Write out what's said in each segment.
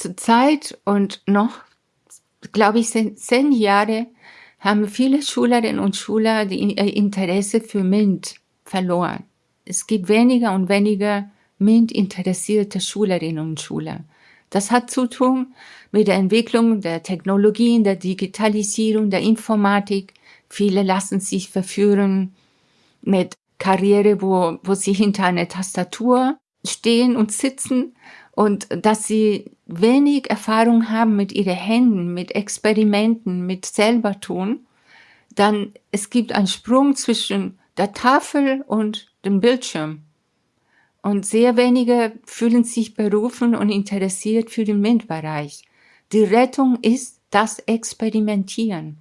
zur Zeit und noch, glaube ich, zehn Jahre haben viele Schülerinnen und Schüler die Interesse für MINT verloren. Es gibt weniger und weniger MINT-interessierte Schülerinnen und Schüler. Das hat zu tun mit der Entwicklung der Technologien, der Digitalisierung, der Informatik. Viele lassen sich verführen mit Karriere, wo, wo sie hinter einer Tastatur stehen und sitzen und dass sie wenig Erfahrung haben mit ihren Händen, mit Experimenten, mit selber tun, dann es gibt einen Sprung zwischen der Tafel und dem Bildschirm. Und sehr wenige fühlen sich berufen und interessiert für den MINT-Bereich. Die Rettung ist das Experimentieren.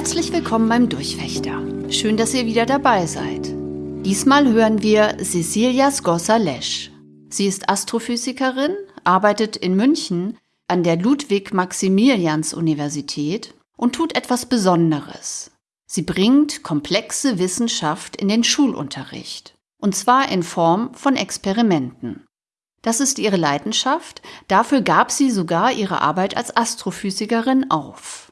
Herzlich willkommen beim Durchfechter. Schön, dass ihr wieder dabei seid. Diesmal hören wir Cecilia Scossa-Lesch. Sie ist Astrophysikerin, arbeitet in München an der Ludwig-Maximilians-Universität und tut etwas Besonderes. Sie bringt komplexe Wissenschaft in den Schulunterricht. Und zwar in Form von Experimenten. Das ist ihre Leidenschaft, dafür gab sie sogar ihre Arbeit als Astrophysikerin auf.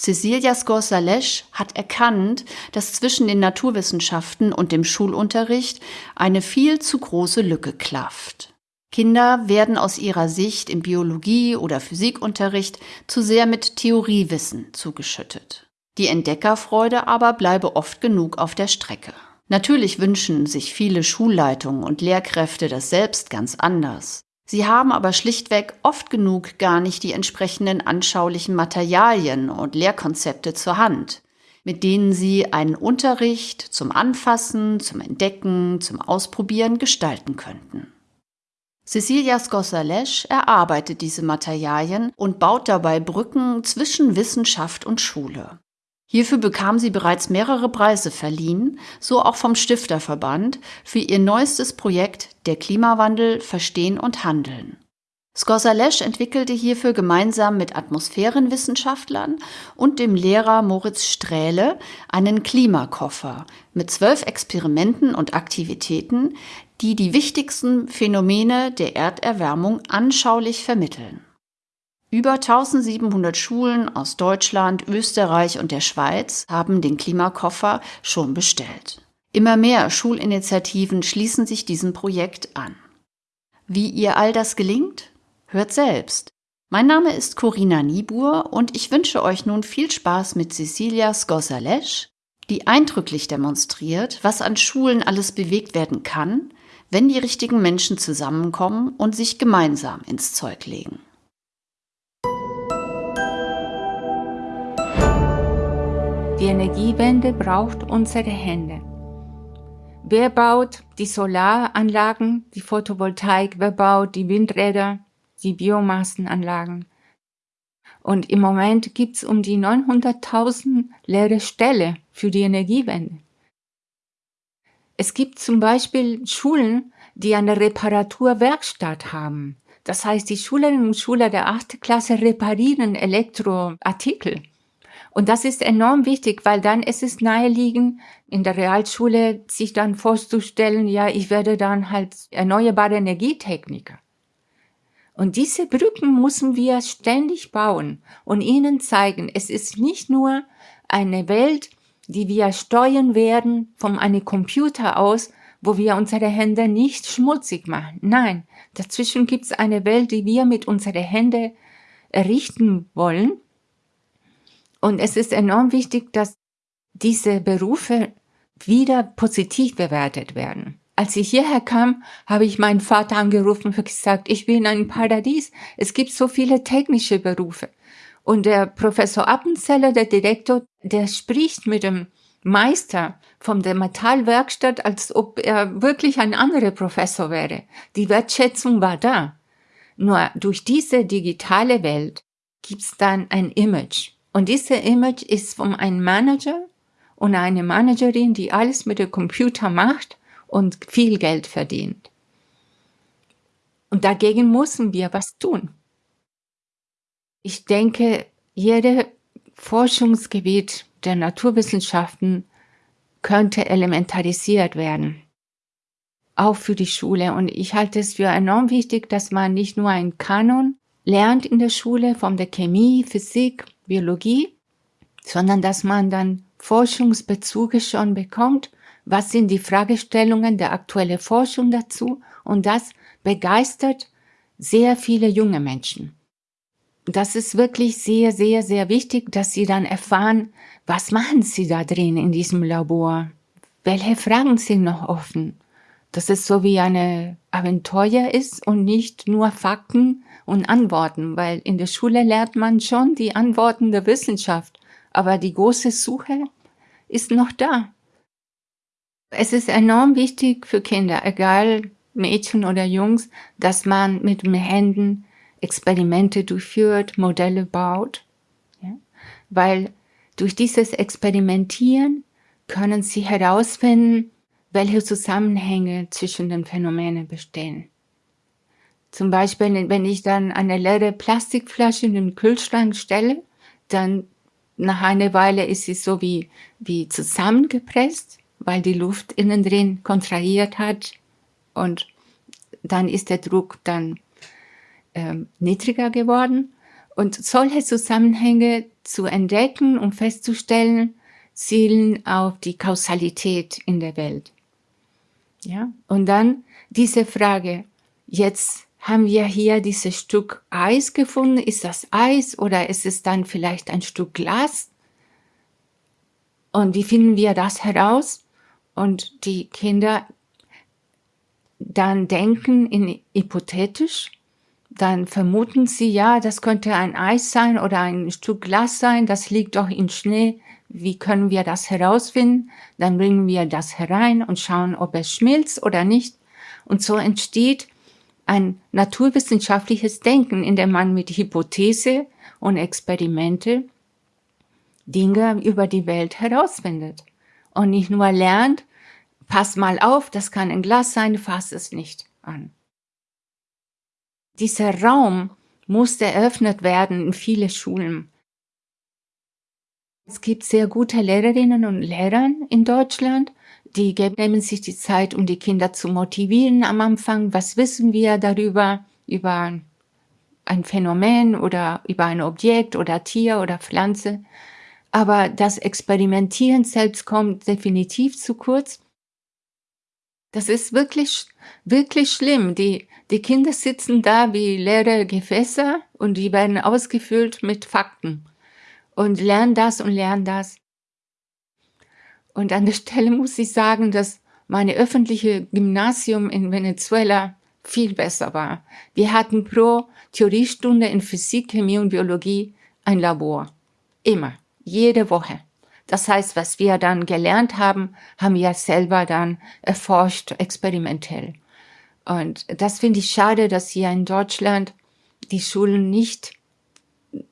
Cecilia Scorsalesch hat erkannt, dass zwischen den Naturwissenschaften und dem Schulunterricht eine viel zu große Lücke klafft. Kinder werden aus ihrer Sicht im Biologie- oder Physikunterricht zu sehr mit Theoriewissen zugeschüttet. Die Entdeckerfreude aber bleibe oft genug auf der Strecke. Natürlich wünschen sich viele Schulleitungen und Lehrkräfte das selbst ganz anders. Sie haben aber schlichtweg oft genug gar nicht die entsprechenden anschaulichen Materialien und Lehrkonzepte zur Hand, mit denen sie einen Unterricht zum Anfassen, zum Entdecken, zum Ausprobieren gestalten könnten. Cecilia Scorsalesch erarbeitet diese Materialien und baut dabei Brücken zwischen Wissenschaft und Schule. Hierfür bekam sie bereits mehrere Preise verliehen, so auch vom Stifterverband, für ihr neuestes Projekt Der Klimawandel Verstehen und Handeln. Scorsalesch entwickelte hierfür gemeinsam mit Atmosphärenwissenschaftlern und dem Lehrer Moritz Strähle einen Klimakoffer mit zwölf Experimenten und Aktivitäten, die die wichtigsten Phänomene der Erderwärmung anschaulich vermitteln. Über 1700 Schulen aus Deutschland, Österreich und der Schweiz haben den Klimakoffer schon bestellt. Immer mehr Schulinitiativen schließen sich diesem Projekt an. Wie ihr all das gelingt? Hört selbst. Mein Name ist Corinna Niebuhr und ich wünsche euch nun viel Spaß mit Cecilia Scorsalesch, die eindrücklich demonstriert, was an Schulen alles bewegt werden kann, wenn die richtigen Menschen zusammenkommen und sich gemeinsam ins Zeug legen. Die Energiewende braucht unsere Hände. Wer baut die Solaranlagen, die Photovoltaik, wer baut die Windräder, die Biomassenanlagen? Und im Moment gibt es um die 900.000 leere Stelle für die Energiewende. Es gibt zum Beispiel Schulen, die eine Reparaturwerkstatt haben. Das heißt, die Schülerinnen und Schüler der 8. Klasse reparieren Elektroartikel. Und das ist enorm wichtig, weil dann ist es naheliegend, in der Realschule sich dann vorzustellen, ja, ich werde dann halt erneuerbare Energietechniker. Und diese Brücken müssen wir ständig bauen und ihnen zeigen, es ist nicht nur eine Welt, die wir steuern werden von einem Computer aus, wo wir unsere Hände nicht schmutzig machen. Nein, dazwischen gibt es eine Welt, die wir mit unseren Händen errichten wollen und es ist enorm wichtig, dass diese Berufe wieder positiv bewertet werden. Als ich hierher kam, habe ich meinen Vater angerufen und gesagt, ich bin in einem Paradies. Es gibt so viele technische Berufe. Und der Professor Appenzeller, der Direktor, der spricht mit dem Meister von der Metallwerkstatt, als ob er wirklich ein anderer Professor wäre. Die Wertschätzung war da. Nur durch diese digitale Welt gibt's dann ein Image. Und dieses Image ist von einem Manager und einer Managerin, die alles mit dem Computer macht und viel Geld verdient. Und dagegen müssen wir was tun. Ich denke, jedes Forschungsgebiet der Naturwissenschaften könnte elementarisiert werden. Auch für die Schule. Und ich halte es für enorm wichtig, dass man nicht nur einen Kanon lernt in der Schule von der Chemie, Physik, Biologie, sondern dass man dann Forschungsbezüge schon bekommt. Was sind die Fragestellungen der aktuellen Forschung dazu? Und das begeistert sehr viele junge Menschen. Das ist wirklich sehr, sehr, sehr wichtig, dass sie dann erfahren, was machen sie da drin in diesem Labor? Welche Fragen sind noch offen? Dass es so wie eine Abenteuer ist und nicht nur Fakten und Antworten, weil in der Schule lernt man schon die Antworten der Wissenschaft, aber die große Suche ist noch da. Es ist enorm wichtig für Kinder, egal Mädchen oder Jungs, dass man mit den Händen Experimente durchführt, Modelle baut, ja? weil durch dieses Experimentieren können sie herausfinden, welche Zusammenhänge zwischen den Phänomenen bestehen. Zum Beispiel, wenn ich dann eine leere Plastikflasche in den Kühlschrank stelle, dann nach einer Weile ist sie so wie, wie zusammengepresst, weil die Luft innen drin kontrahiert hat und dann ist der Druck dann ähm, niedriger geworden. Und solche Zusammenhänge zu entdecken und festzustellen, zielen auf die Kausalität in der Welt. Ja, und dann diese Frage, jetzt haben wir hier dieses Stück Eis gefunden, ist das Eis oder ist es dann vielleicht ein Stück Glas? Und wie finden wir das heraus? Und die Kinder dann denken in hypothetisch, dann vermuten sie, ja, das könnte ein Eis sein oder ein Stück Glas sein, das liegt doch in Schnee. Wie können wir das herausfinden? Dann bringen wir das herein und schauen, ob es schmilzt oder nicht. Und so entsteht ein naturwissenschaftliches Denken, in dem man mit Hypothese und Experimente Dinge über die Welt herausfindet. Und nicht nur lernt, pass mal auf, das kann ein Glas sein, fass es nicht an dieser Raum musste eröffnet werden in viele Schulen. Es gibt sehr gute Lehrerinnen und Lehrer in Deutschland, die nehmen sich die Zeit, um die Kinder zu motivieren am Anfang. Was wissen wir darüber, über ein Phänomen oder über ein Objekt oder Tier oder Pflanze? Aber das Experimentieren selbst kommt definitiv zu kurz. Das ist wirklich, wirklich schlimm. Die, die Kinder sitzen da wie leere Gefäße und die werden ausgefüllt mit Fakten und lernen das und lernen das. Und an der Stelle muss ich sagen, dass meine öffentliche Gymnasium in Venezuela viel besser war. Wir hatten pro Theoriestunde in Physik, Chemie und Biologie ein Labor. Immer. Jede Woche. Das heißt, was wir dann gelernt haben, haben wir selber dann erforscht, experimentell. Und das finde ich schade, dass hier in Deutschland die Schulen nicht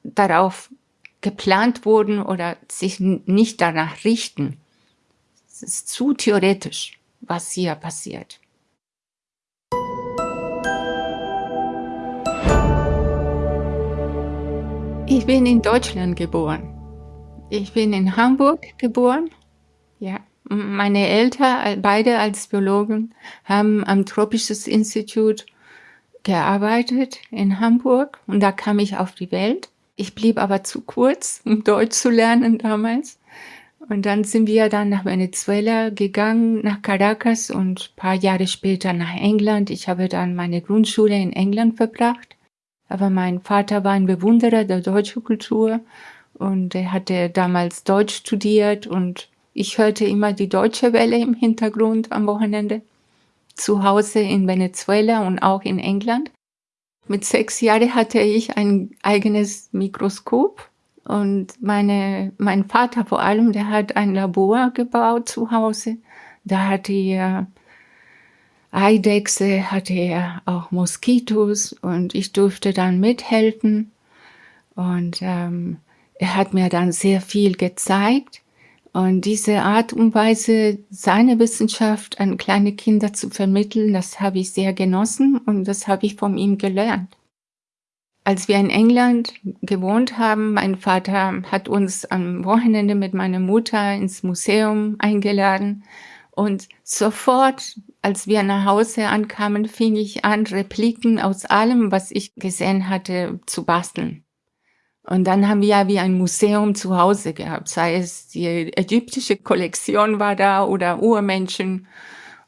darauf geplant wurden oder sich nicht danach richten. Es ist zu theoretisch, was hier passiert. Ich bin in Deutschland geboren. Ich bin in Hamburg geboren. Ja, meine Eltern, beide als Biologen, haben am Tropisches Institut gearbeitet in Hamburg und da kam ich auf die Welt. Ich blieb aber zu kurz, um Deutsch zu lernen damals. Und dann sind wir dann nach Venezuela gegangen, nach Caracas und paar Jahre später nach England. Ich habe dann meine Grundschule in England verbracht. Aber mein Vater war ein Bewunderer der deutschen Kultur und er hatte damals Deutsch studiert und ich hörte immer die deutsche Welle im Hintergrund am Wochenende. Zu Hause in Venezuela und auch in England. Mit sechs Jahren hatte ich ein eigenes Mikroskop und meine, mein Vater vor allem, der hat ein Labor gebaut zu Hause. Da hatte er Eidechse, hatte er auch Moskitos und ich durfte dann mithelfen. Und ähm, er hat mir dann sehr viel gezeigt. Und diese Art und Weise, seine Wissenschaft an kleine Kinder zu vermitteln, das habe ich sehr genossen und das habe ich von ihm gelernt. Als wir in England gewohnt haben, mein Vater hat uns am Wochenende mit meiner Mutter ins Museum eingeladen und sofort, als wir nach Hause ankamen, fing ich an, Repliken aus allem, was ich gesehen hatte, zu basteln. Und dann haben wir ja wie ein Museum zu Hause gehabt, sei es die ägyptische Kollektion war da oder Urmenschen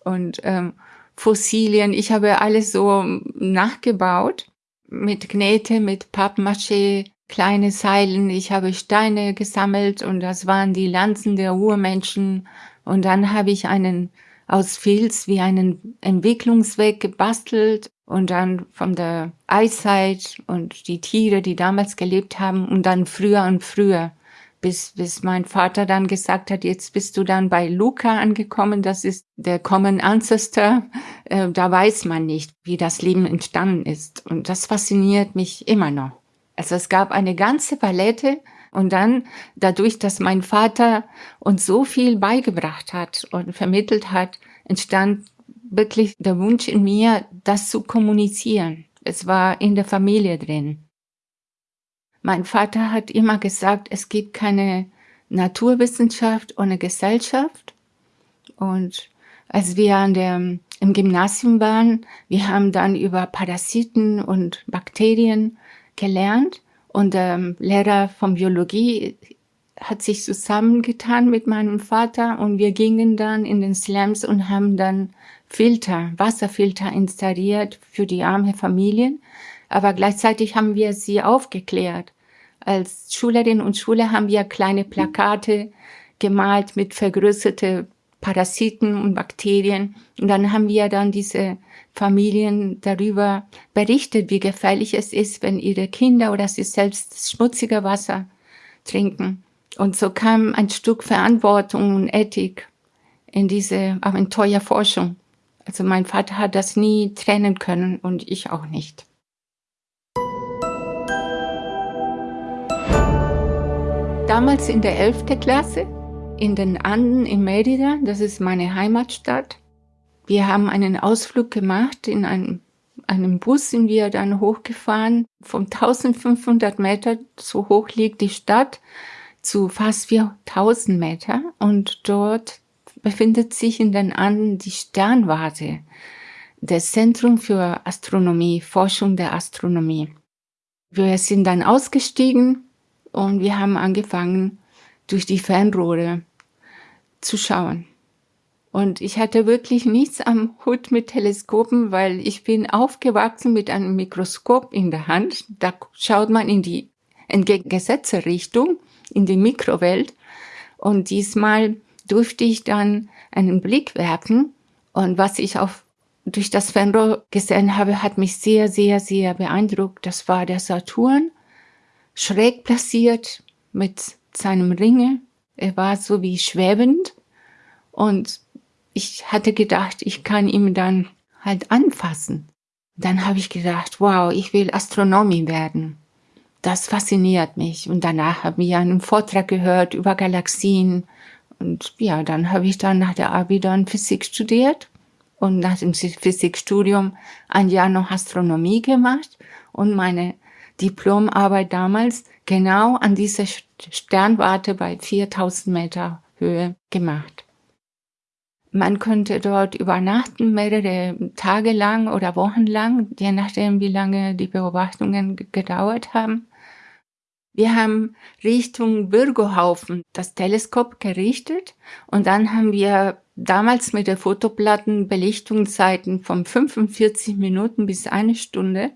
und ähm, Fossilien. Ich habe alles so nachgebaut mit Knete, mit Pappmaché, kleine Seilen. Ich habe Steine gesammelt und das waren die Lanzen der Urmenschen. Und dann habe ich einen aus Filz wie einen Entwicklungsweg gebastelt und dann von der Eiszeit und die Tiere, die damals gelebt haben und dann früher und früher, bis, bis mein Vater dann gesagt hat, jetzt bist du dann bei Luca angekommen, das ist der Common Ancestor, äh, da weiß man nicht, wie das Leben entstanden ist und das fasziniert mich immer noch. Also es gab eine ganze Palette und dann dadurch, dass mein Vater uns so viel beigebracht hat und vermittelt hat, entstand wirklich der Wunsch in mir, das zu kommunizieren. Es war in der Familie drin. Mein Vater hat immer gesagt, es gibt keine Naturwissenschaft ohne Gesellschaft. Und als wir an der, im Gymnasium waren, wir haben dann über Parasiten und Bakterien gelernt. Und der Lehrer von Biologie hat sich zusammengetan mit meinem Vater und wir gingen dann in den Slams und haben dann Filter, Wasserfilter installiert für die arme Familien. Aber gleichzeitig haben wir sie aufgeklärt. Als Schülerinnen und Schüler haben wir kleine Plakate gemalt mit vergrößerte Parasiten und Bakterien. Und dann haben wir dann diese Familien darüber berichtet, wie gefährlich es ist, wenn ihre Kinder oder sie selbst schmutzige Wasser trinken. Und so kam ein Stück Verantwortung und Ethik in diese Abenteuerforschung. Also mein Vater hat das nie trennen können und ich auch nicht. Damals in der 11. Klasse in den Anden in Merida, das ist meine Heimatstadt. Wir haben einen Ausflug gemacht in einem, einem Bus sind wir dann hochgefahren. Von 1500 Meter, so hoch liegt die Stadt, zu fast 4000 Meter und dort befindet sich in den Anden die Sternwarte, das Zentrum für Astronomie, Forschung der Astronomie. Wir sind dann ausgestiegen und wir haben angefangen, durch die Fernrohre zu schauen. Und ich hatte wirklich nichts am Hut mit Teleskopen, weil ich bin aufgewachsen mit einem Mikroskop in der Hand. Da schaut man in die entgegengesetzte Richtung, in die Mikrowelt. Und diesmal durfte ich dann einen Blick werfen und was ich auf durch das Fernrohr gesehen habe, hat mich sehr, sehr, sehr beeindruckt. Das war der Saturn, schräg platziert mit seinem Ringe. Er war so wie schwebend und ich hatte gedacht, ich kann ihn dann halt anfassen. Dann habe ich gedacht, wow, ich will Astronomie werden. Das fasziniert mich. Und danach habe ich einen Vortrag gehört über Galaxien und ja, dann habe ich dann nach der Abi dann Physik studiert und nach dem Physikstudium ein Jahr noch Astronomie gemacht und meine Diplomarbeit damals genau an dieser Sternwarte bei 4000 Meter Höhe gemacht. Man könnte dort übernachten, mehrere Tage lang oder Wochen lang, je nachdem, wie lange die Beobachtungen gedauert haben. Wir haben Richtung Bürgerhaufen das Teleskop gerichtet und dann haben wir damals mit der Fotoplatten Belichtungszeiten von 45 Minuten bis eine Stunde.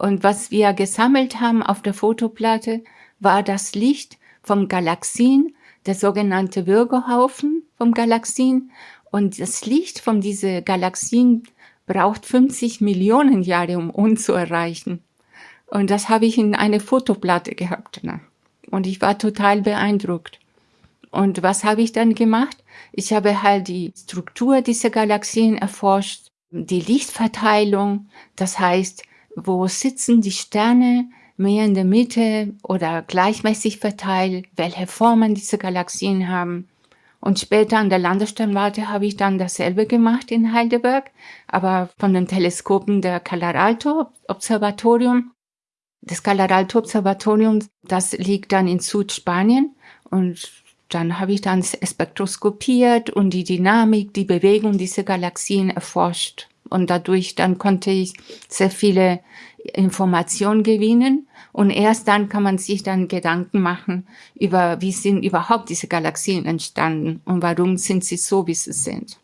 Und was wir gesammelt haben auf der Fotoplatte war das Licht vom Galaxien, der sogenannte Bürgerhaufen vom Galaxien. Und das Licht von diese Galaxien braucht 50 Millionen Jahre, um uns zu erreichen. Und das habe ich in eine Fotoplatte gehabt. Ne? Und ich war total beeindruckt. Und was habe ich dann gemacht? Ich habe halt die Struktur dieser Galaxien erforscht, die Lichtverteilung, das heißt, wo sitzen die Sterne, mehr in der Mitte oder gleichmäßig verteilt, welche Formen diese Galaxien haben. Und später an der Landessternwarte habe ich dann dasselbe gemacht in Heidelberg, aber von den Teleskopen der Calaralto-Observatorium. Das Calaralto-Observatorium, das liegt dann in Südspanien und dann habe ich dann spektroskopiert und die Dynamik, die Bewegung dieser Galaxien erforscht. Und dadurch dann konnte ich sehr viele Informationen gewinnen. Und erst dann kann man sich dann Gedanken machen über, wie sind überhaupt diese Galaxien entstanden und warum sind sie so, wie sie sind.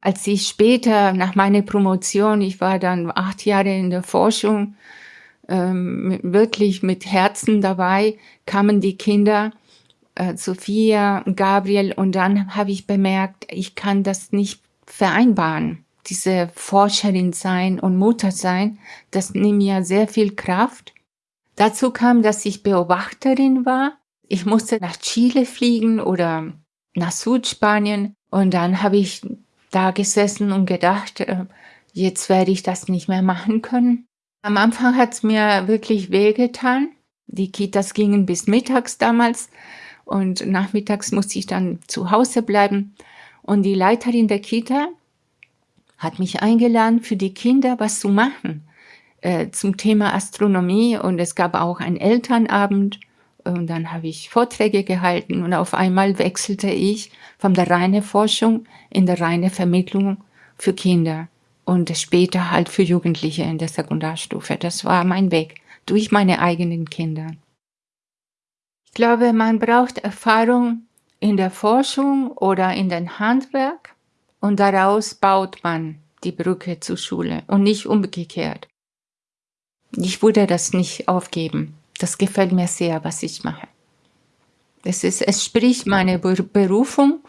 Als ich später nach meiner Promotion, ich war dann acht Jahre in der Forschung, ähm, wirklich mit Herzen dabei, kamen die Kinder, äh, Sophia, Gabriel, und dann habe ich bemerkt, ich kann das nicht vereinbaren diese Forscherin sein und Mutter sein, das nimmt mir sehr viel Kraft. Dazu kam, dass ich Beobachterin war. Ich musste nach Chile fliegen oder nach Südspanien und dann habe ich da gesessen und gedacht, äh, jetzt werde ich das nicht mehr machen können. Am Anfang hat es mir wirklich wehgetan. Die Kitas gingen bis mittags damals und nachmittags musste ich dann zu Hause bleiben. Und die Leiterin der Kita, hat mich eingeladen, für die Kinder was zu machen äh, zum Thema Astronomie und es gab auch einen Elternabend und dann habe ich Vorträge gehalten und auf einmal wechselte ich von der reinen Forschung in der reine Vermittlung für Kinder und später halt für Jugendliche in der Sekundarstufe. Das war mein Weg durch meine eigenen Kinder. Ich glaube, man braucht Erfahrung in der Forschung oder in den Handwerk und daraus baut man die Brücke zur Schule und nicht umgekehrt. Ich würde das nicht aufgeben. Das gefällt mir sehr, was ich mache. Es, ist, es spricht meine Berufung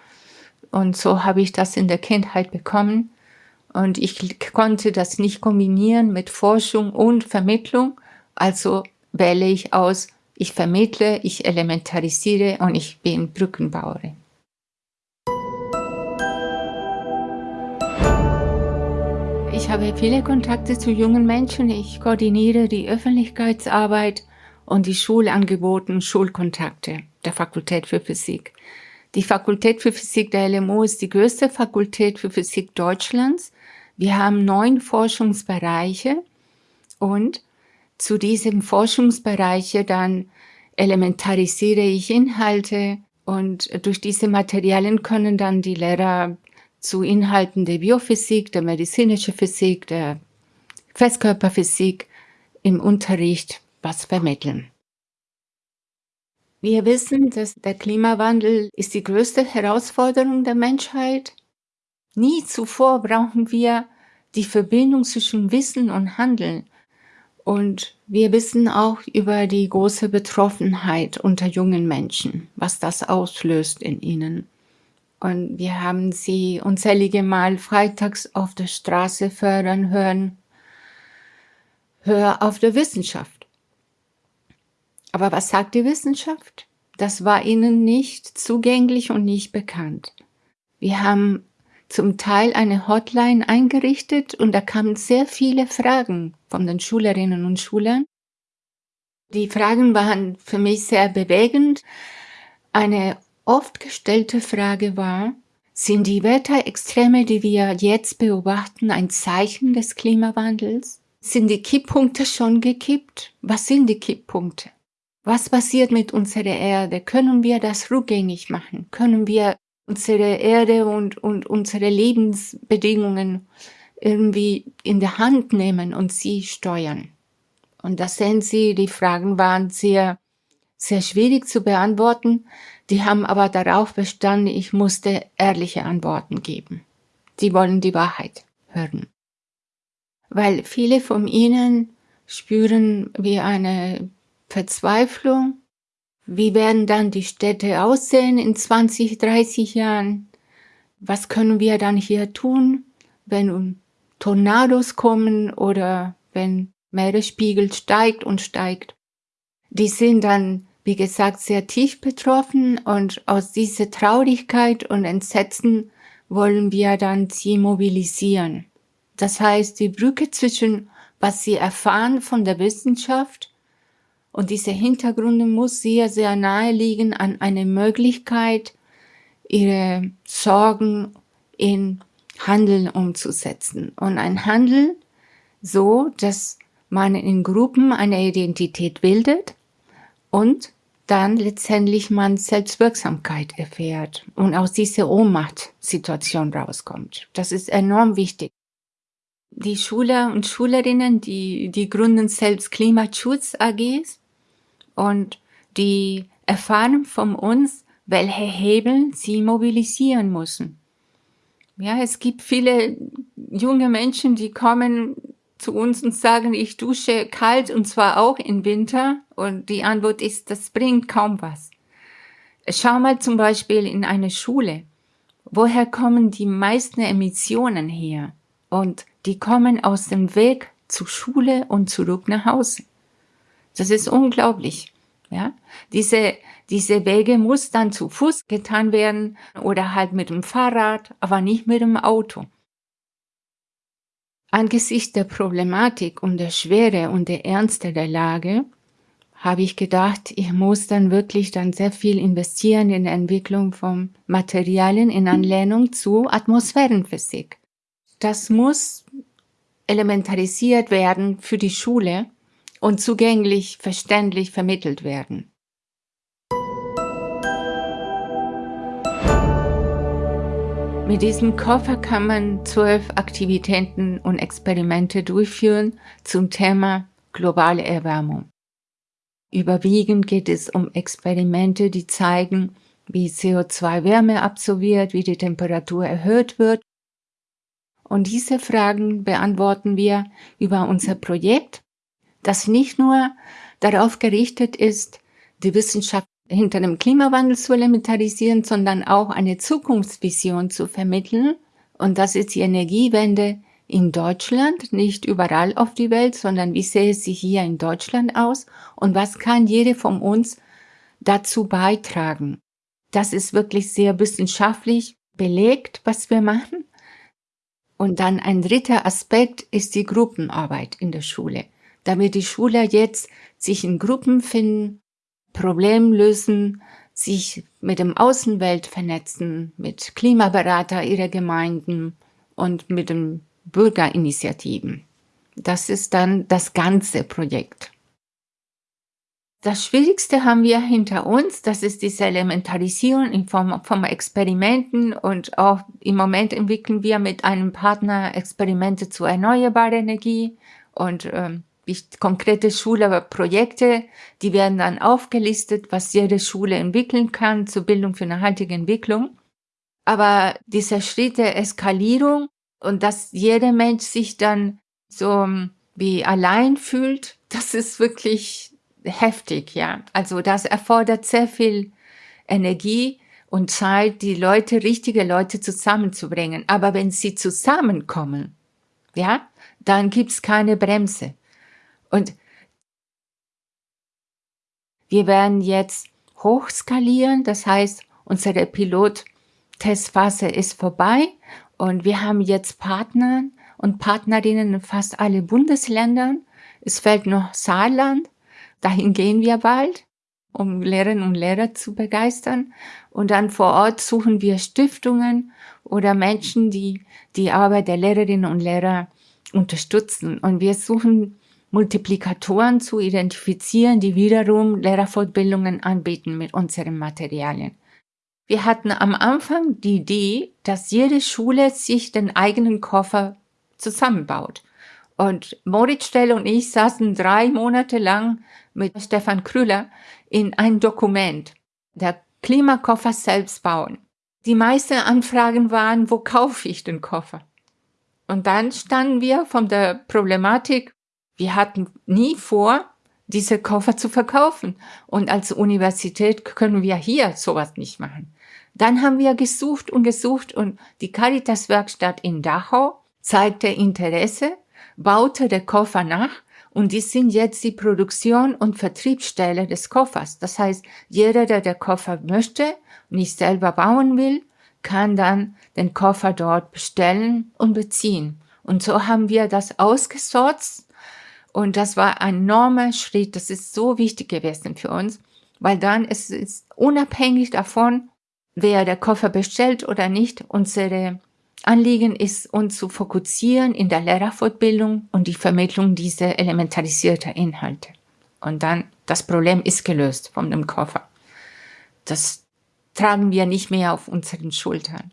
und so habe ich das in der Kindheit bekommen. Und ich konnte das nicht kombinieren mit Forschung und Vermittlung. Also wähle ich aus, ich vermittle, ich elementarisiere und ich bin Brückenbauerin. Ich habe viele Kontakte zu jungen Menschen. Ich koordiniere die Öffentlichkeitsarbeit und die Schulangebote Schulkontakte der Fakultät für Physik. Die Fakultät für Physik der LMU ist die größte Fakultät für Physik Deutschlands. Wir haben neun Forschungsbereiche und zu diesem Forschungsbereiche dann elementarisiere ich Inhalte und durch diese Materialien können dann die Lehrer zu Inhalten der Biophysik, der medizinischen Physik, der Festkörperphysik im Unterricht was vermitteln. Wir wissen, dass der Klimawandel ist die größte Herausforderung der Menschheit. Nie zuvor brauchen wir die Verbindung zwischen Wissen und Handeln. Und wir wissen auch über die große Betroffenheit unter jungen Menschen, was das auslöst in ihnen. Und wir haben sie unzählige Mal freitags auf der Straße fördern hören. Hör auf der Wissenschaft. Aber was sagt die Wissenschaft? Das war ihnen nicht zugänglich und nicht bekannt. Wir haben zum Teil eine Hotline eingerichtet und da kamen sehr viele Fragen von den Schülerinnen und Schülern. Die Fragen waren für mich sehr bewegend. Eine oft gestellte Frage war, sind die Wetterextreme, die wir jetzt beobachten, ein Zeichen des Klimawandels? Sind die Kipppunkte schon gekippt? Was sind die Kipppunkte? Was passiert mit unserer Erde? Können wir das rückgängig machen? Können wir unsere Erde und, und unsere Lebensbedingungen irgendwie in der Hand nehmen und sie steuern? Und da sehen Sie, die Fragen waren sehr, sehr schwierig zu beantworten, die haben aber darauf bestanden, ich musste ehrliche Antworten geben. Die wollen die Wahrheit hören. Weil viele von ihnen spüren wie eine Verzweiflung. Wie werden dann die Städte aussehen in 20, 30 Jahren? Was können wir dann hier tun, wenn Tornados kommen oder wenn Meeresspiegel steigt und steigt. Die sind dann, wie gesagt, sehr tief betroffen und aus dieser Traurigkeit und Entsetzen wollen wir dann sie mobilisieren. Das heißt, die Brücke zwischen was sie erfahren von der Wissenschaft und diese Hintergründe muss sehr, sehr nahe liegen an eine Möglichkeit, ihre Sorgen in Handeln umzusetzen. Und ein Handel so, dass man in Gruppen eine Identität bildet und dann letztendlich man Selbstwirksamkeit erfährt und aus dieser Ohnmachtsituation rauskommt. Das ist enorm wichtig. Die Schüler und Schülerinnen, die, die gründen selbst Klimaschutz AGs und die erfahren von uns, welche Hebel sie mobilisieren müssen. Ja, es gibt viele junge Menschen, die kommen zu uns und sagen, ich dusche kalt und zwar auch im Winter. Und die Antwort ist, das bringt kaum was. Schau mal zum Beispiel in eine Schule. Woher kommen die meisten Emissionen her? Und die kommen aus dem Weg zur Schule und zurück nach Hause. Das ist unglaublich. Ja, diese, diese Wege muss dann zu Fuß getan werden oder halt mit dem Fahrrad, aber nicht mit dem Auto. Angesichts der Problematik und der Schwere und der Ernste der Lage habe ich gedacht, ich muss dann wirklich dann sehr viel investieren in der Entwicklung von Materialien in Anlehnung zu Atmosphärenphysik. Das muss elementarisiert werden für die Schule und zugänglich, verständlich vermittelt werden. Mit diesem Koffer kann man zwölf Aktivitäten und Experimente durchführen zum Thema globale Erwärmung. Überwiegend geht es um Experimente, die zeigen, wie CO2 Wärme absorbiert, wie die Temperatur erhöht wird. Und diese Fragen beantworten wir über unser Projekt, das nicht nur darauf gerichtet ist, die Wissenschaft hinter dem Klimawandel zu elementarisieren, sondern auch eine Zukunftsvision zu vermitteln. Und das ist die Energiewende in Deutschland, nicht überall auf die Welt, sondern wie sehe sie hier in Deutschland aus und was kann jede von uns dazu beitragen. Das ist wirklich sehr wissenschaftlich belegt, was wir machen. Und dann ein dritter Aspekt ist die Gruppenarbeit in der Schule, damit die Schüler jetzt sich in Gruppen finden, Problem lösen, sich mit dem Außenwelt vernetzen, mit Klimaberater ihrer Gemeinden und mit den Bürgerinitiativen. Das ist dann das ganze Projekt. Das Schwierigste haben wir hinter uns, das ist diese Elementarisierung in Form von Experimenten und auch im Moment entwickeln wir mit einem Partner Experimente zu erneuerbarer Energie und ähm, konkrete Schulprojekte, die werden dann aufgelistet, was jede Schule entwickeln kann zur Bildung für nachhaltige Entwicklung. Aber dieser Schritt der Eskalierung und dass jeder Mensch sich dann so ähm, wie allein fühlt, das ist wirklich heftig, ja. Also das erfordert sehr viel Energie und Zeit, die Leute, richtige Leute zusammenzubringen. Aber wenn sie zusammenkommen, ja, dann gibt's keine Bremse. Und wir werden jetzt hochskalieren, das heißt, unsere Pilot-Testphase ist vorbei und wir haben jetzt Partner und Partnerinnen in fast alle Bundesländern. Es fällt noch Saarland, dahin gehen wir bald, um Lehrerinnen und Lehrer zu begeistern. Und dann vor Ort suchen wir Stiftungen oder Menschen, die die Arbeit der Lehrerinnen und Lehrer unterstützen. Und wir suchen Multiplikatoren zu identifizieren, die wiederum Lehrerfortbildungen anbieten mit unseren Materialien. Wir hatten am Anfang die Idee, dass jede Schule sich den eigenen Koffer zusammenbaut. Und Moritz Stell und ich saßen drei Monate lang mit Stefan Krüller in ein Dokument, der Klimakoffer selbst bauen. Die meisten Anfragen waren, wo kaufe ich den Koffer? Und dann standen wir von der Problematik, wir hatten nie vor, diese Koffer zu verkaufen. Und als Universität können wir hier sowas nicht machen. Dann haben wir gesucht und gesucht und die Caritas-Werkstatt in Dachau zeigte Interesse, baute der Koffer nach und die sind jetzt die Produktion und Vertriebsstelle des Koffers. Das heißt, jeder, der den Koffer möchte, nicht selber bauen will, kann dann den Koffer dort bestellen und beziehen. Und so haben wir das ausgesorzt und das war ein enormer Schritt. Das ist so wichtig gewesen für uns, weil dann ist es unabhängig davon, wer der Koffer bestellt oder nicht, unsere Anliegen ist, uns zu fokussieren in der Lehrerfortbildung und die Vermittlung dieser elementarisierten Inhalte. Und dann, das Problem ist gelöst von dem Koffer. Das tragen wir nicht mehr auf unseren Schultern.